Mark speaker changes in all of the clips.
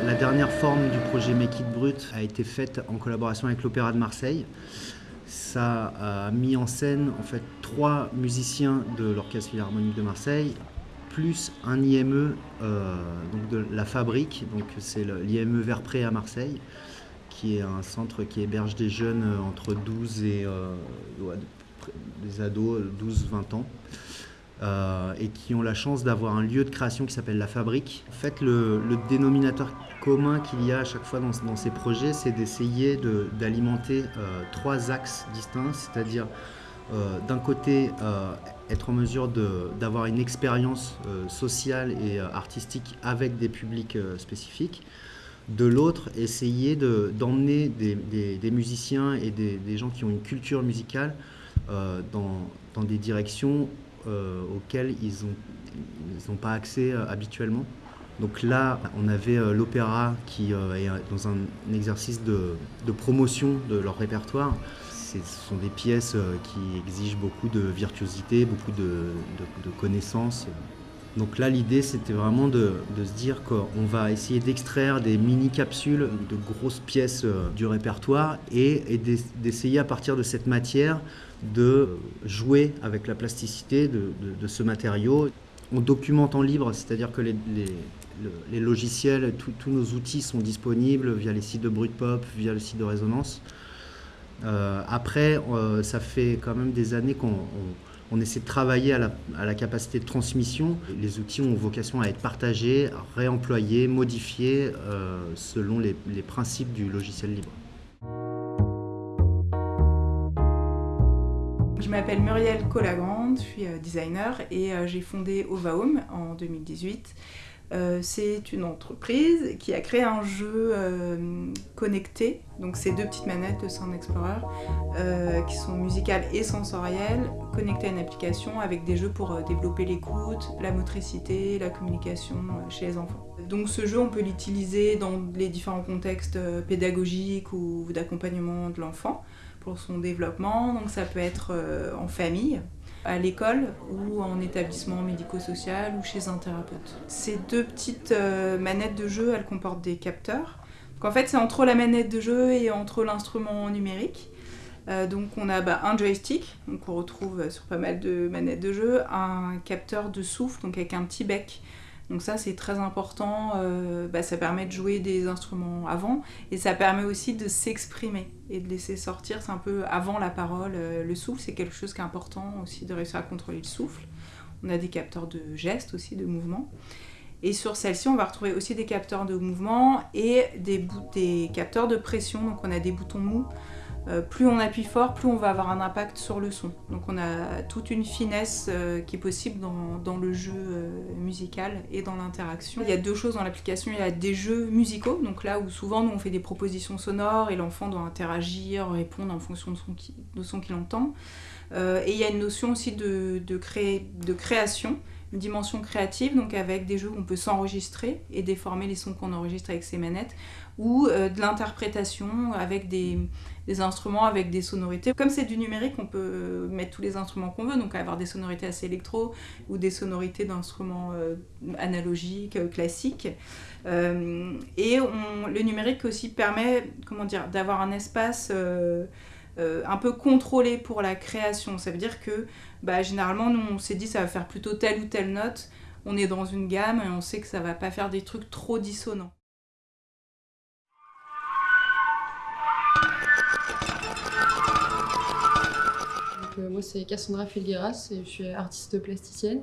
Speaker 1: La dernière forme du projet Make It Brut a été faite en collaboration avec l'Opéra de Marseille. Ça a mis en scène en fait trois musiciens de l'Orchestre Philharmonique de Marseille, plus un IME euh, de la Fabrique, donc c'est l'IME Verpré à Marseille, qui est un centre qui héberge des jeunes entre 12 et euh, des ados 12-20 ans. Euh, et qui ont la chance d'avoir un lieu de création qui s'appelle La Fabrique. En fait, le, dénominateur commun qu'il y a à chaque fois dans, ces projets, c'est d'essayer d'alimenter euh, trois axes distincts, c'est-à-dire euh, d'un côté être en mesure d'avoir une expérience sociale et artistique avec des publics spécifiques, de l'autre, essayer d'emmener des, musiciens et des, gens qui ont une culture musicale dans, dans des directions euh, auxquels ils n'ont pas accès euh, habituellement. Donc là, on avait euh, l'opéra qui est dans un, exercice de, promotion de leur répertoire. Ce sont des pièces qui exigent beaucoup de virtuosité, beaucoup de, connaissances. Donc là, l'idée, c'était vraiment de, se dire qu'on va essayer d'extraire des mini-capsules de grosses pièces du répertoire et d'essayer à partir de cette matière de jouer avec la plasticité de, ce matériau. On documente en libre, c'est-à-dire que les, logiciels, tous nos outils sont disponibles via les sites de Brutpop, via le site de Résonance. Euh, après, euh, ça fait quand même des années qu'on essaie de travailler à la, capacité de transmission. Les outils ont vocation à être partagés, réemployés, modifiés euh, selon les principes du logiciel libre.
Speaker 2: M'appelle Muriel Colagrande, je suis euh, designer et euh, j'ai fondé Ovaum en 2018. Euh, c'est une entreprise qui a créé un jeu connecté, donc ces deux petites manettes de Sound Explorer qui sont musicales et sensorielles, connectées à une application avec des jeux pour développer l'écoute, la motricité, la communication chez les enfants. Donc ce jeu, on peut l'utiliser dans les différents contextes pédagogiques ou d'accompagnement de l'enfant pour son développement. Donc ça peut être euh, en famille, à l'école ou en établissement médico-social ou chez un thérapeute. Ces deux petites euh, manettes de jeu, elles comportent des capteurs. Donc en fait, c'est entre la manette de jeu et entre l'instrument numérique. Euh, donc on a bah, un joystick, donc on retrouve sur pas mal de manettes de jeu, un capteur de souffle, donc avec un petit bec donc ça c'est très important, euh, bah, ça permet de jouer des instruments avant et ça permet aussi de s'exprimer et de laisser sortir, c'est un peu avant la parole, euh, le souffle c'est quelque chose qui est important aussi de réussir à contrôler le souffle. On a des capteurs de gestes aussi, de mouvement. Et sur celle-ci, on va retrouver aussi des capteurs de mouvement et des, des capteurs de pression. Donc on a des boutons mous plus on appuie fort, plus on va avoir un impact sur le son. Donc on a toute une finesse euh, qui est possible dans, le jeu euh, musical et dans l'interaction. Il y a deux choses dans l'application, il y a des jeux musicaux, donc là où souvent nous on fait des propositions sonores et l'enfant doit interagir, répondre en fonction de son, qu'il entend. et il y a une notion aussi de, de, de création, une dimension créative, donc avec des jeux où on peut s'enregistrer et déformer les sons qu'on enregistre avec ses manettes, ou de l'interprétation avec des, des instruments avec des sonorités. Comme c'est du numérique, on peut mettre tous les instruments qu'on veut, donc avoir des sonorités assez électro ou des sonorités d'instruments euh, analogiques, euh, classiques. Euh, et le numérique aussi permet comment dire, d'avoir un espace un peu contrôlé pour la création. Ça veut dire que bah, généralement, nous, on s'est dit ça va faire plutôt telle ou telle note. On est dans une gamme et on sait que ça va pas faire des trucs trop dissonants.
Speaker 3: Euh, moi, c'est Cassandra Felgueras et je suis artiste plasticienne.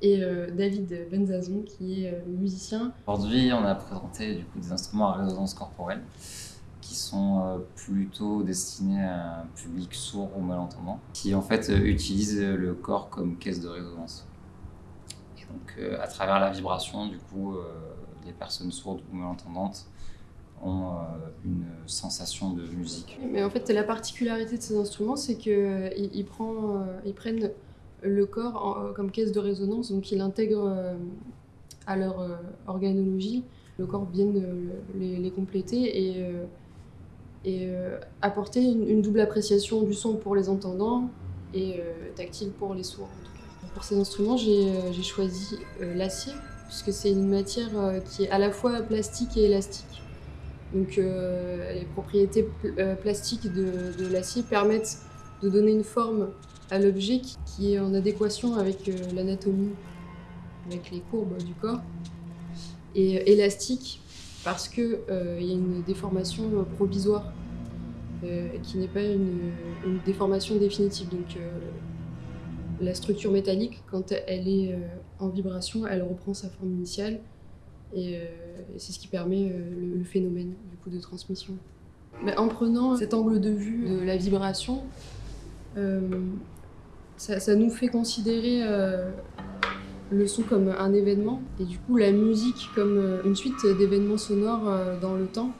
Speaker 3: Et euh, David Benzazon, qui est euh, musicien.
Speaker 4: Aujourd'hui, on a présenté du coup, des instruments à résonance corporelle qui sont plutôt destinés à un public sourd ou malentendant, qui en fait utilisent le corps comme caisse de résonance. Et donc, à travers la vibration, du coup, les personnes sourdes ou malentendantes ont euh, une sensation de musique.
Speaker 3: Mais en fait, la particularité de ces instruments, c'est qu'ils euh, ils prennent le corps comme caisse de résonance, donc ils l'intègrent à leur organologie. Le corps vient les, compléter et apporter une, double appréciation du son pour les entendants et tactile pour les sourds. Pour ces instruments, j'ai choisi l'acier puisque c'est une matière qui est à la fois plastique et élastique. Donc les propriétés plastiques de, l'acier permettent de donner une forme à l'objet qui, est en adéquation avec l'anatomie, avec les courbes du corps. Et élastique parce qu'il il y a une déformation provisoire euh, qui n'est pas une, déformation définitive. Donc euh, la structure métallique, quand elle est euh, en vibration, elle reprend sa forme initiale et, c'est ce qui permet le, phénomène du coup de transmission. En prenant cet angle de vue de la vibration, ça, nous fait considérer le son comme un événement et du coup la musique comme une suite d'événements sonores dans le temps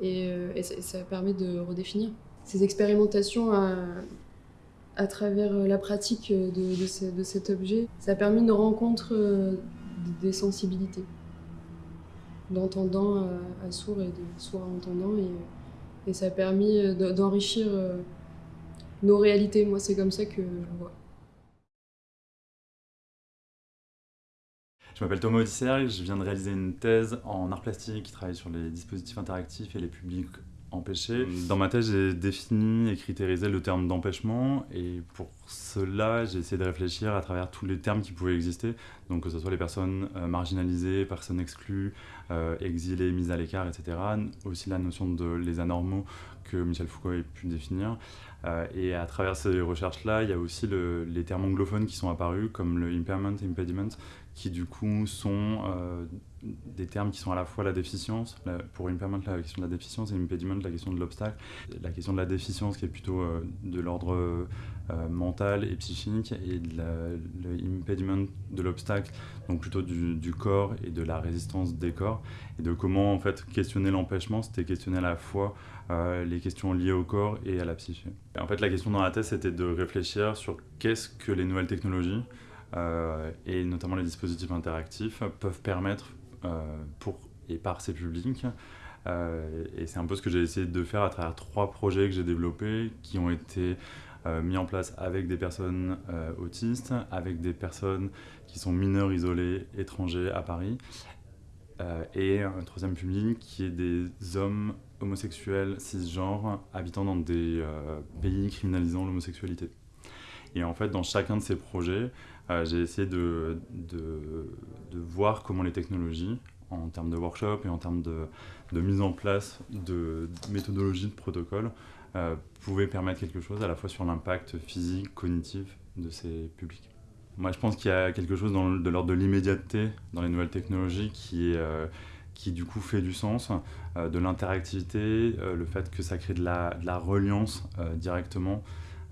Speaker 3: et, euh, ça, permet de redéfinir. Ces expérimentations à, travers la pratique de, cet objet, ça a permis une rencontre euh, des sensibilités, d'entendant à, sourd et de sourd à entendant, et, et ça a permis d'enrichir euh, nos réalités. Moi, c'est comme ça que je vois.
Speaker 5: Je m'appelle Thomas Odisser, je viens de réaliser une thèse en art plastique qui travaille sur les dispositifs interactifs et les publics empêchés. Dans ma thèse, j'ai défini et critérisé le terme d'empêchement et pour cela, j'ai essayé de réfléchir à travers tous les termes qui pouvaient exister, donc que ce soit les personnes euh, marginalisées, personnes exclues, euh, exilées, mises à l'écart, etc. Aussi la notion de les anormaux Michel Foucault a pu définir. Euh, et à travers ces recherches-là, il y a aussi les termes anglophones qui sont apparus, comme le impairment, impediment, qui du coup sont euh, des termes qui sont à la fois la déficience, pour impairment la question de la déficience et impediment la question de l'obstacle. La question de la déficience qui est plutôt euh, de l'ordre mental et psychique et le impediment de l'obstacle, donc plutôt du, corps et de la résistance des corps et de comment en fait questionner l'empêchement, c'était questionner à la fois les questions liées au corps et à la psyché. en fait la question dans la thèse c'était de réfléchir sur qu'est-ce que les nouvelles technologies euh, et notamment les dispositifs interactifs peuvent permettre euh, pour et par ces publics euh, et c'est un peu ce que j'ai essayé de faire à travers trois projets que j'ai développés qui ont été mis en place avec des personnes autistes, avec des personnes qui sont mineurs isolés étrangers à Paris, et un troisième public qui est des hommes homosexuels cisgenres habitant dans des pays criminalisant l'homosexualité. Et en fait, dans chacun de ces projets, euh, j'ai essayé de, de, voir comment les technologies, en termes de workshop et en termes de, de mise en place de méthodologies, de protocoles, euh, pouvaient permettre quelque chose à la fois sur l'impact physique, cognitif de ces publics. Moi, je pense qu'il y a quelque chose de l'ordre de l'immédiateté dans les nouvelles technologies qui, euh, qui du coup fait du sens, de l'interactivité, le fait que ça crée de la, reliance directement.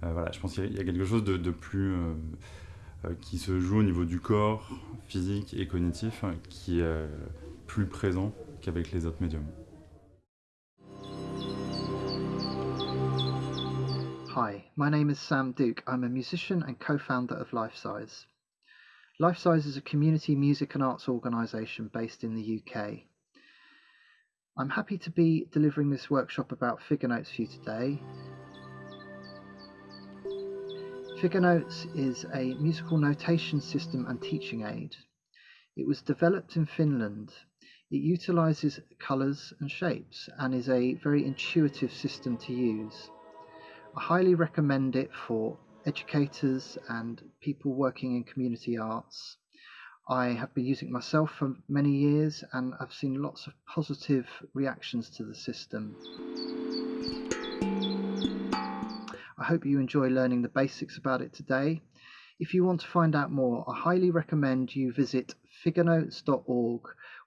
Speaker 5: voilà, je pense qu'il y, a quelque chose de, plus euh, qui se joue au niveau du corps, physique et cognitif, qui est plus présent qu'avec les autres médiums.
Speaker 6: Hi, my name is Sam Duke. I'm a musician and co-founder of Lifesize. Lifesize is a community music and arts organisation based in the UK. I'm happy to be delivering this workshop about figure notes for you today Figure Notes is a musical notation system and teaching aid. It was developed in Finland. It utilizes colors and shapes and is a very intuitive system to use. I highly recommend it for educators and people working in community arts. I have been using it myself for many years and I've seen lots of positive reactions to the system. I hope you enjoy learning the basics about it today. If you want to find out more, I highly recommend you visit figurenotes.org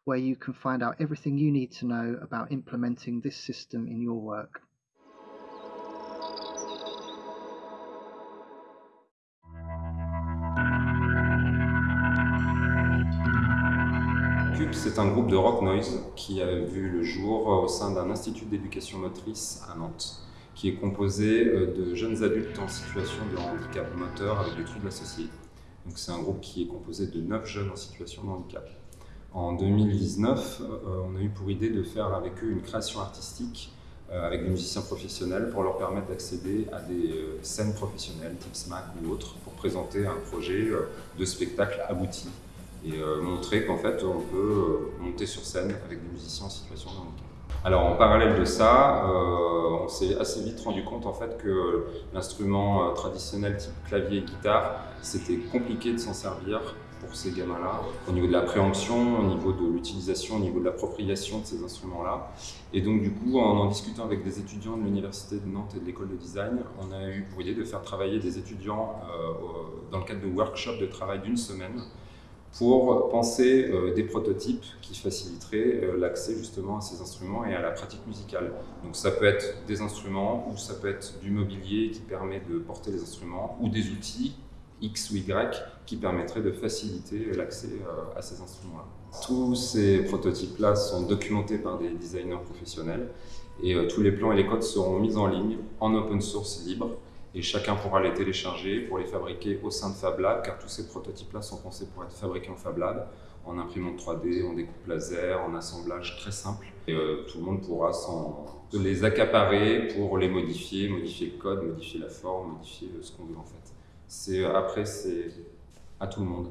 Speaker 6: where you can find out everything you need to know about implementing this system in your work.
Speaker 7: C'est un groupe de rock noise qui a vu le jour au sein d'un institut d'éducation motrice à Nantes. qui est composé euh, de jeunes adultes en situation de handicap moteur avec des troubles associés. Donc c'est un groupe qui est composé de 9 jeunes en situation de handicap. En 2019, euh, on a eu pour idée de faire avec eux une création artistique euh, avec des musiciens professionnels pour leur permettre d'accéder à des scènes professionnelles type SMAC ou autres pour présenter un projet de spectacle abouti et montrer qu'en fait on peut monter sur scène avec des musiciens en situation de handicap. Alors en parallèle de ça, on s'est assez vite rendu compte en fait que l'instrument traditionnel type clavier et guitare, c'était compliqué de s'en servir pour ces gamins-là, au niveau de la préemption, au niveau de l'utilisation, au niveau de l'appropriation de ces instruments-là. Et donc du coup, en en discutant avec des étudiants de l'Université de Nantes et de l'École de Design, on a eu pour idée de faire travailler des étudiants euh, dans le cadre de workshops de travail d'une semaine pour penser euh, des prototypes qui faciliteraient euh, l'accès justement à ces instruments et à la pratique musicale. Donc ça peut être des instruments ou ça peut être du mobilier qui permet de porter les instruments ou des outils X ou Y qui permettrait de faciliter l'accès euh, à ces instruments-là. Tous ces prototypes-là sont documentés par des designers professionnels et tous les plans et les codes seront mis en ligne en open source libre et chacun pourra les télécharger pour les fabriquer au sein de Fab Lab car tous ces prototypes-là sont pensés pour être fabriqués en Fab Lab en imprimante 3D, en découpe laser, en assemblage très simple. Et euh, tout le monde pourra les accaparer pour les modifier, modifier le code, modifier la forme, modifier ce qu'on veut en fait. Après, c'est à tout le monde.